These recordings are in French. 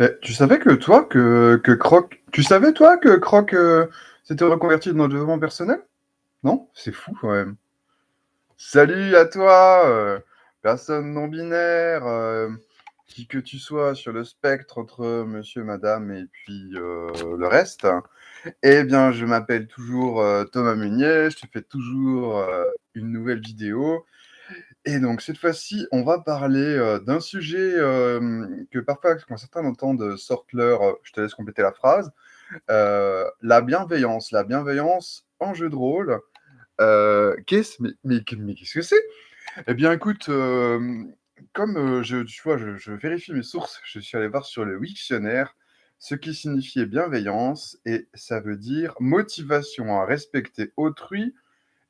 Eh, tu savais que toi, que, que Croc... Tu savais, toi, que Croc euh, s'était reconverti dans le développement personnel? Non? C'est fou, quand même. Salut à toi, euh, personne non-binaire, euh, qui que tu sois sur le spectre entre monsieur, madame et puis euh, le reste. Eh bien, je m'appelle toujours euh, Thomas Meunier, je te fais toujours euh, une nouvelle vidéo. Et donc, cette fois-ci, on va parler euh, d'un sujet euh, que parfois, quand certains entendent, sortent leur... euh, je te laisse compléter la phrase. euh, la bienveillance. La bienveillance en jeu de rôle. Euh, qu'est-ce, mais, qu'est-ce que c'est? Eh bien, écoute, euh, comme euh, je, tu vois, je, je vérifie mes sources, je suis allé voir sur le Wiktionnaire ce qui signifiait bienveillance, et ça veut dire motivation à respecter autrui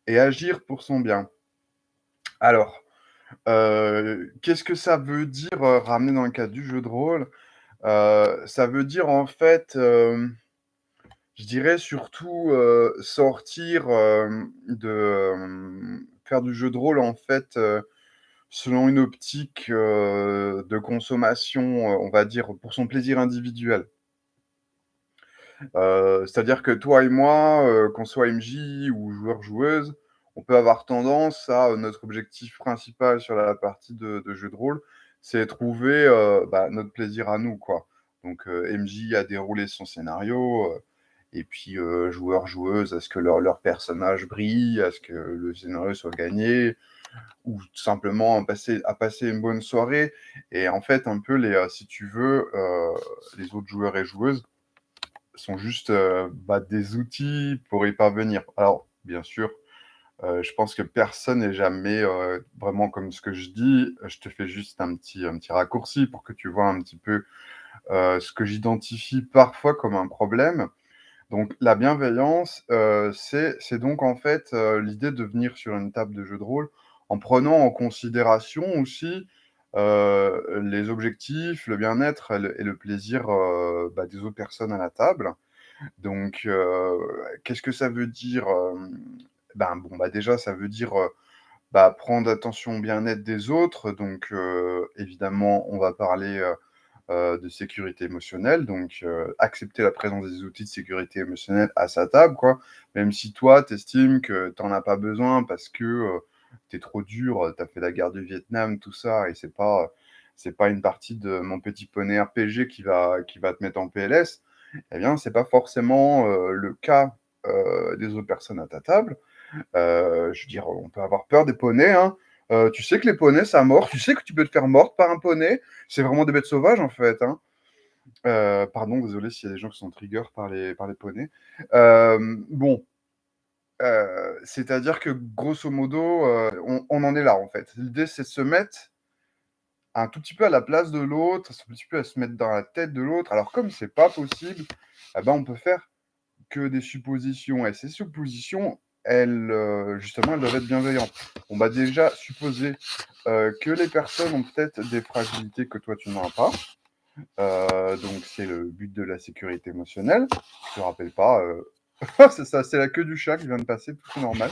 et agir pour son bien. Alors, euh, qu'est-ce que ça veut dire euh, ramener dans le cadre du jeu de rôle? Euh, Ça veut dire en fait, je dirais surtout sortir de faire du jeu de rôle en fait selon une optique de consommation, on va dire pour son plaisir individuel. C'est-à-dire que toi et moi, qu'on soit MJ ou joueur-joueuse, on peut avoir tendance à euh, notre objectif principal sur la partie de, jeu de rôle, c'est trouver euh, bah, notre plaisir à nous, quoi. Donc euh, MJ a déroulé son scénario, et puis euh, joueur-joueuse, est-ce que leur, personnage brille, est-ce que le scénario soit gagné, ou tout simplement à passer, à passer une bonne soirée. Et en fait, un peu, les, si tu veux, les autres joueurs et joueuses sont juste bah, des outils pour y parvenir. Alors, bien sûr, euh, je pense que personne n'est jamais euh, vraiment comme ce que je dis. Je te fais juste un petit, un petit raccourci pour que tu vois un petit peu euh, ce que j'identifie parfois comme un problème. Donc, la bienveillance, euh, c'est donc en fait euh, l'idée de venir sur une table de jeu de rôle en prenant en considération aussi euh, les objectifs, le bien-être et le, plaisir euh, bah, des autres personnes à la table. Donc, euh, qu'est-ce que ça veut dire euh, ben, bon, bah, déjà, ça veut dire bah, prendre attention au bien-être des autres. Donc, évidemment, on va parler de sécurité émotionnelle. Donc, accepter la présence des outils de sécurité émotionnelle à sa table, quoi. Même si toi, tu estimes que tu n'en as pas besoin parce que euh, tu es trop dur, tu as fait la guerre du Vietnam, tout ça, et c'est pas, c'est pas une partie de mon petit poney RPG qui va, qui va te mettre en PLS, eh bien, pas forcément le cas des autres personnes à ta table. Euh, je veux dire, on peut avoir peur des poneys, hein. Euh, tu sais que les poneys, ça mord. Tu sais que tu peux te faire mordre par un poney. C'est vraiment des bêtes sauvages, en fait. Hein. Euh, pardon, désolé s'il y a des gens qui sont trigger par les, par les poneys. Bon, c'est-à-dire que grosso modo, on, on en est là, en fait. L'idée, c'est de se mettre un tout petit peu à la place de l'autre, un petit peu à se mettre dans la tête de l'autre. Alors, comme c'est pas possible, eh ben, on peut faire que des suppositions. Et ces suppositions, elles, euh, justement, elles doivent être bienveillantes. On va déjà supposer euh, que les personnes ont peut-être des fragilités que toi, tu n'as pas. Euh, donc, c'est le but de la sécurité émotionnelle. Je te rappelle pas. c'est ça, c'est la queue du chat qui vient de passer, tout normal.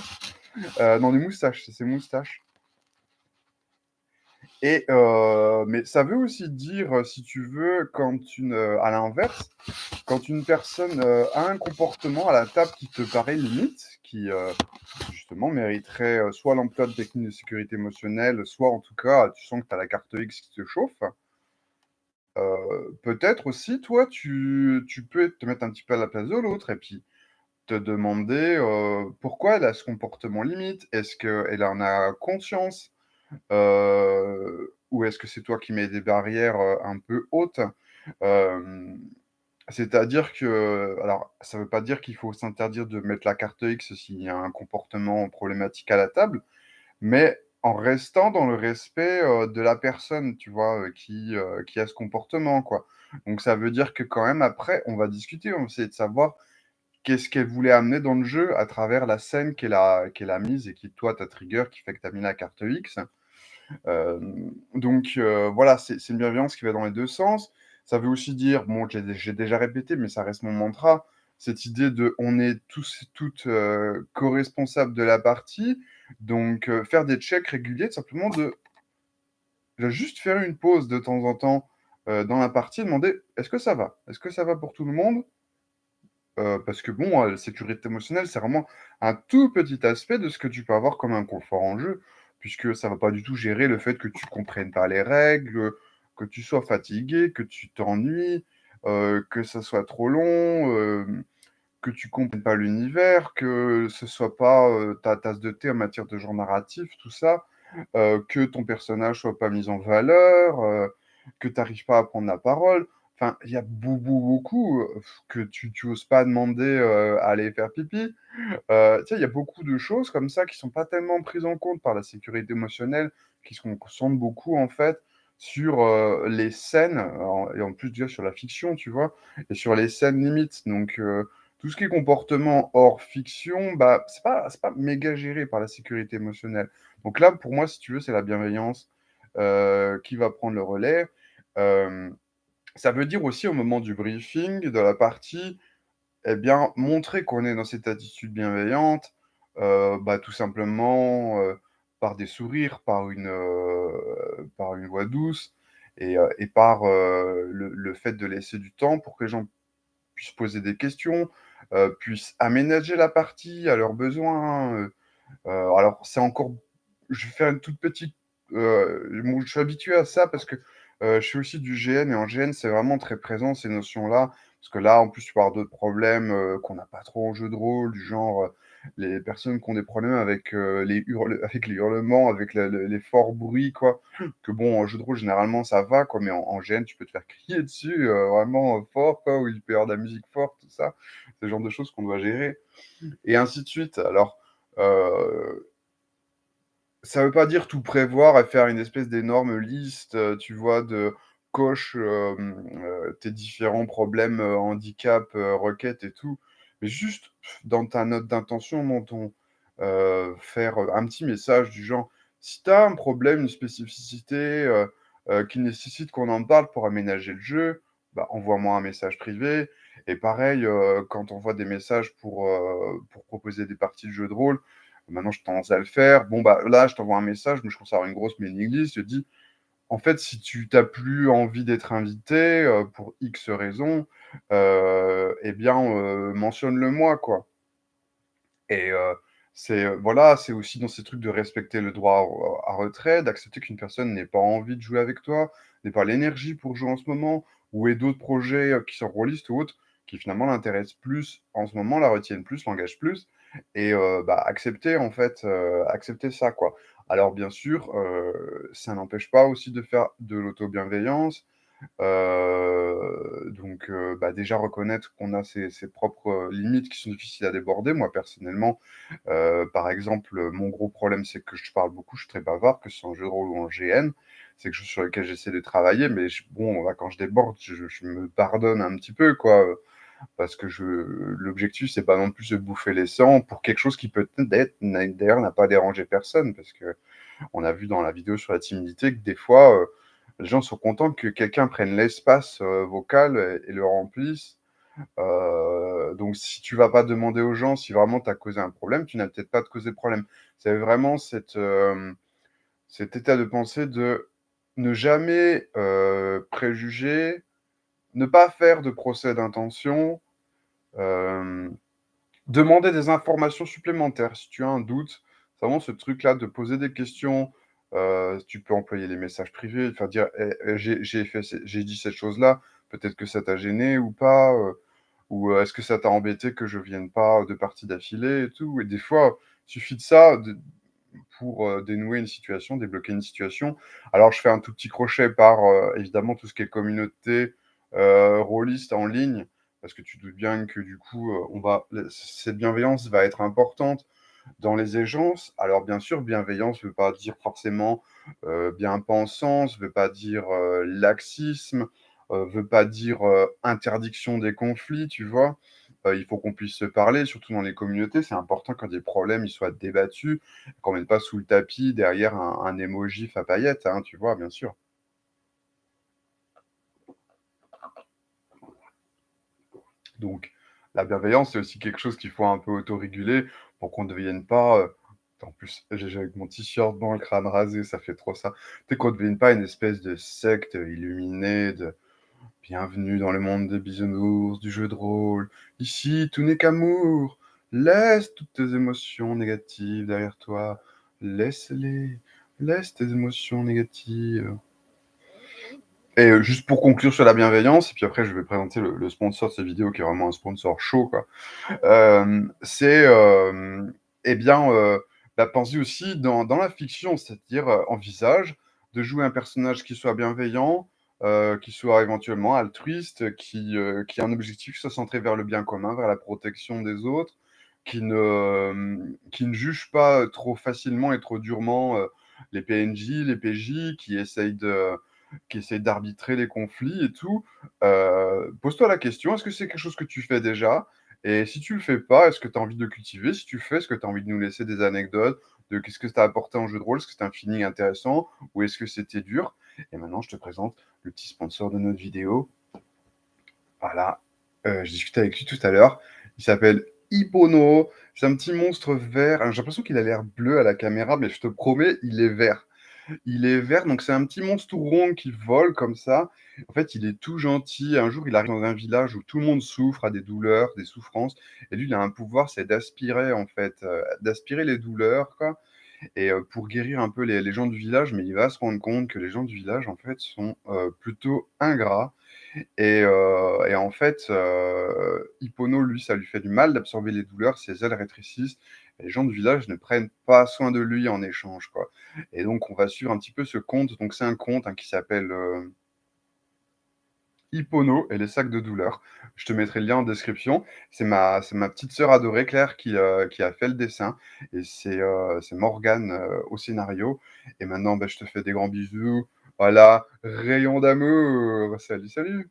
Non, des moustaches, c'est ses moustaches. Euh, mais ça veut aussi dire, euh, si tu veux, quand une, euh, à l'inverse, quand une personne a un comportement à la table qui te paraît limite, qui justement mériterait soit l'emploi de techniques de sécurité émotionnelle, soit en tout cas tu sens que tu as la carte X qui te chauffe, peut-être aussi toi tu, tu peux te mettre un petit peu à la place de l'autre et puis te demander pourquoi elle a ce comportement limite, est-ce qu'elle en a conscience? Euh, ou est-ce que c'est toi qui mets des barrières euh, un peu hautes? C'est-à-dire que, alors, ça ne veut pas dire qu'il faut s'interdire de mettre la carte X s'il y a un comportement problématique à la table, mais en restant dans le respect euh, de la personne, tu vois, qui, qui a ce comportement, quoi. Donc ça veut dire que quand même, après, on va discuter, on va essayer de savoir qu'est-ce qu'elle voulait amener dans le jeu à travers la scène qu'elle a, qu'elle a mise et qui, toi, ta trigger, qui fait que tu as mis la carte X. Euh, donc euh, voilà, c'est une bienveillance qui va dans les deux sens. Ça veut aussi dire, bon, j'ai déjà répété, mais ça reste mon mantra, cette idée de on est tous et toutes euh, co-responsables de la partie. Donc faire des checks réguliers, tout simplement de, juste faire une pause de temps en temps dans la partie, demander: «Est-ce que ça va? Est-ce que ça va pour tout le monde?» Parce que bon, la sécurité émotionnelle, c'est vraiment un tout petit aspect de ce que tu peux avoir comme inconfort en jeu, puisque ça va pas du tout gérer le fait que tu comprennes pas les règles, que tu sois fatigué, que tu t'ennuies, heu, que ça soit trop long, hem, que tu comprennes pas l'univers, que ce soit pas, heu, ta tasse de thé en matière de genre narratif, tout ça, que ton personnage soit pas mis en valeur, que tu arrives pas à prendre la parole. Enfin, il y a beau beau beaucoup, heu, que tu tu oses pas demander, à aller faire pipi. Sais, il y a beaucoup de choses comme ça qui sont pas tellement prises en compte par la sécurité émotionnelle, qui se concentrent beaucoup, en fait, sur, les scènes, et en plus déjà sur la fiction, tu vois? Et sur les scènes limites. Donc, tout ce qui est comportement hors fiction, bah, c'est pas pas méga géré par la sécurité émotionnelle. Donc là, pour moi, si tu veux, c'est la bienveillance, qui va prendre le relais. Ça veut dire aussi au moment du briefing, de la partie, et bien, montrer qu'on est dans cette attitude bienveillante, heu, bah, tout simplement, heu, par des sourires, par une, heu, par une voix douce et et par, le le fait de laisser du temps pour que les gens puissent poser des questions, puissent aménager la partie à leurs besoins, alors c'est encore je vais faire une toute petite, je suis habitué à ça parce que, heu, je fais aussi du GN et en GN, c'est vraiment très présent ces notions-là. Parce que là, en plus, tu peux avoir d'autres problèmes, heu, qu'on n'a pas trop en jeu de rôle, du genre, heu, les personnes qui ont des problèmes avec, heu, les hurle avec les hurlements, avec le le les forts bruits, quoi. Que bon, en jeu de rôle, généralement, ça va, quoi, mais en en GN, tu peux te faire crier dessus, heu, vraiment, heu, fort, quoi, ou il peut y avoir de la musique forte, tout ça. C'est le genre de choses qu'on doit gérer et ainsi de suite. Alors, heu, ça veut pas dire tout prévoir et faire une espèce d'énorme liste, heu, tu vois, de coche, hem, heu, tes différents problèmes, heu, requêtes et tout. Mais juste dans ta note d'intention, dans ton faire, un petit message du genre: «Si tu as un problème, une spécificité, qui nécessite qu'on en parle pour aménager le jeu, bah, envoie-moi un message privé» et pareil, quand on envoie des messages pour, proposer des parties de jeux de rôle, Maintenant, je tendance à le faire. Bon, bah, là, je t'envoie un message, mais je commence à avoir une grosse mailing list. Je dis, en fait, si tu n'as plus envie d'être invité, heu, pour X raisons, heu, et bien, heu, mentionne-le moi, quoi et c'est, voilà, c'est aussi dans ces trucs de respecter le droit à retrait, d'accepter qu'une personne n'ait pas envie de jouer avec toi, n'ait pas l'énergie pour jouer en ce moment ou ait d'autres projets, qui sont rôlistes ou autres, qui finalement l'intéressent plus en ce moment, la retiennent plus, l'engagent plus et bah, accepter en fait, accepter ça, quoi. Alors bien sûr, ça n'empêche pas aussi de faire de l'auto-bienveillance, donc bah, déjà reconnaître qu'on a ses propres, limites qui sont difficiles à déborder. Moi, personnellement, par exemple, mon gros problème, c'est que je parle beaucoup, je suis très bavard, que ce soit en jeu de rôle ou en GN. C'est quelque chose sur lequel j'essaie de travailler, mais bon, là, quand je déborde, je me pardonne un petit peu, quoi, parce que je l'objectif, c'est pas non plus de bouffer les sangs pour quelque chose qui peut-être d'ailleurs n'a pas dérangé personne. Parce qu'on a vu dans la vidéo sur la timidité que des fois, heu, les gens sont contents que quelqu'un prenne l'espace, heu, vocal et le remplisse. Heu, donc si tu vas pas demander aux gens si vraiment tu as causé un problème, tu n'as peut-être pas de causé problème. C'est vraiment cette, cet état de pensée de ne jamais, préjuger, ne pas faire de procès d'intention, hem, demander des informations supplémentaires si tu as un doute. C'est vraiment ce truc-là de poser des questions, heu, tu peux employer les messages privés, enfin dire: «Eh, eh, j'ai dit cette chose-là, peut-être que ça t'a gêné ou pas?» heu, ou, «Est-ce que ça t'a embêté que je vienne pas 2 parties d'affilée?» et tout et des fois, il suffit de ça, de pour, dénouer une situation, débloquer une situation. Alors je fais un tout petit crochet par, évidemment tout ce qui est communauté, heu, rôliste en ligne, parce que tu doutes bien que du coup, heu, on va cette bienveillance va être importante dans les échanges. Alors bien sûr, bienveillance ne veut pas dire forcément, heu, bien-pensance, veut pas dire, heu, laxisme, heu, veut pas dire, interdiction des conflits, tu vois? Il faut qu'on puisse se parler, surtout dans les communautés. C'est important quand des problèmes, ils soient débattus, qu'on mette pas sous le tapis derrière un un émojif à paillettes, hein, tu vois? Bien sûr. Donc la bienveillance, c'est aussi quelque chose qu'il faut un peu autoréguler pour qu'on ne devienne pas, heu En plus, j'ai avec mon t-shirt blanc, le crâne rasé, ça fait trop ça. Tu sais qu'on devine pas une espèce de secte illuminée de «Bienvenue dans le monde des bisounours, du jeu de rôle. Ici, tout n'est qu'amour. Laisse toutes tes émotions négatives derrière toi. Laisse-les. Laisse tes émotions négatives». Et heu, juste pour conclure sur la bienveillance et puis après je vais présenter le sponsor de cette vidéo qui est vraiment un sponsor chaud. Hem, c'est, hem, et bien, bah, penser aussi dans la fiction, c'est-à-dire, envisage de jouer un personnage qui soit bienveillant, qui soit éventuellement altruiste, qui, qui a un objectif qui soit centré vers le bien commun, vers la protection des autres, qui ne, qui ne juge pas trop facilement et trop durement, les PNJ, les PJ, qui essayent de qui essayent d'arbitrer les conflits et tout. Heu, pose-toi la question, est-ce que c'est quelque chose que tu fais déjà? Et si tu le fais pas, est-ce que tu as envie de cultiver? Si tu fais, est-ce que tu as envie de nous laisser des anecdotes de qu'est-ce que ça t'a apporté en jeu de rôle? Est-ce que c'était un feeling intéressant? Ou est-ce que c'était dur? Et maintenant, je te présente le petit sponsor de notre vidéo. Voilà, heu, je discutais avec lui tout à l'heure. Il s'appelle Ippono. C'est un petit monstre vert. J'ai l'impression qu'il a l'air bleu à la caméra, mais je te promets, il est vert. Il est vert, donc c'est un petit monstre tout rond qui vole comme ça. En fait, il est tout gentil. Un jour, il arrive dans un village où tout le monde souffre, a des douleurs, des souffrances et lui, il a un pouvoir, c'est d'aspirer en fait, heu, d'aspirer les douleurs et heu, pour guérir un peu les gens du village, mais il va se rendre compte que les gens du village en fait sont, heu, plutôt ingrats et heu et en fait, heu, Ippono, lui, ça lui fait du mal d'absorber les douleurs, ses ailes rétrécissent les gens du village ne prennent pas soin de lui en échange, et donc on va suivre un petit peu ce conte. Donc c'est un conte, hein, qui s'appelle, heu Ippono et les sacs de douleur. Je te mettrai le lien en description. C'est ma petite sœur adorée, Claire, qui, a fait le dessin et c'est, heu, c'est Morgane, au scénario et maintenant, bah, je te fais des grands bisous. Voilà, rayon d'amour. Salut, salut!